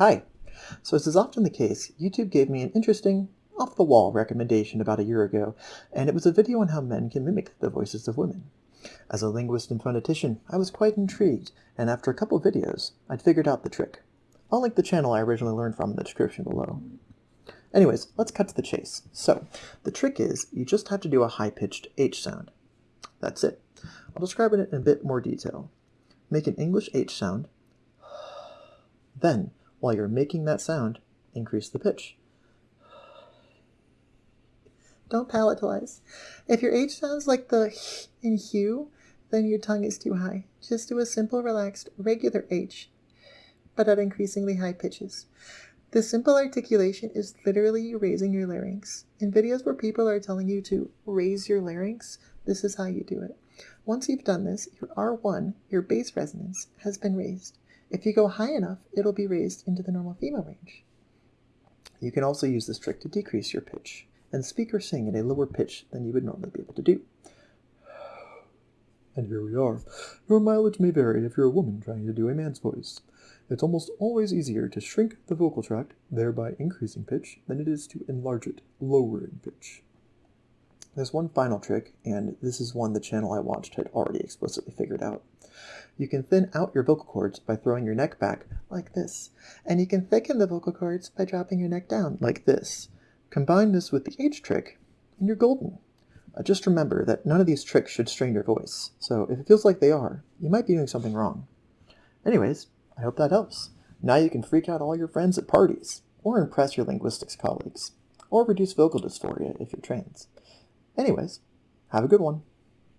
Hi! So as is often the case, YouTube gave me an interesting, off-the-wall recommendation about a year ago, and it was a video on how men can mimic the voices of women. As a linguist and phonetician, I was quite intrigued, and after a couple videos, I'd figured out the trick. I'll link the channel I originally learned from in the description below. Anyways, let's cut to the chase. So, the trick is, you just have to do a high-pitched H sound. That's it. I'll describe it in a bit more detail. Make an English H sound, then while you're making that sound, increase the pitch. Don't palatalize. If your H sounds like the H in hue, then your tongue is too high. Just do a simple, relaxed, regular H, but at increasingly high pitches. The simple articulation is literally raising your larynx. In videos where people are telling you to raise your larynx, this is how you do it. Once you've done this, your R1, your bass resonance, has been raised. If you go high enough, it'll be raised into the normal female range. You can also use this trick to decrease your pitch and speak or sing at a lower pitch than you would normally be able to do. And here we are. Your mileage may vary if you're a woman trying to do a man's voice. It's almost always easier to shrink the vocal tract, thereby increasing pitch, than it is to enlarge it, lowering pitch. There's one final trick, and this is one the channel I watched had already explicitly figured out. You can thin out your vocal cords by throwing your neck back like this, and you can thicken the vocal cords by dropping your neck down like this. Combine this with the H trick, and you're golden. Uh, just remember that none of these tricks should strain your voice, so if it feels like they are, you might be doing something wrong. Anyways, I hope that helps. Now you can freak out all your friends at parties, or impress your linguistics colleagues, or reduce vocal dysphoria if you're trans. Anyways, have a good one.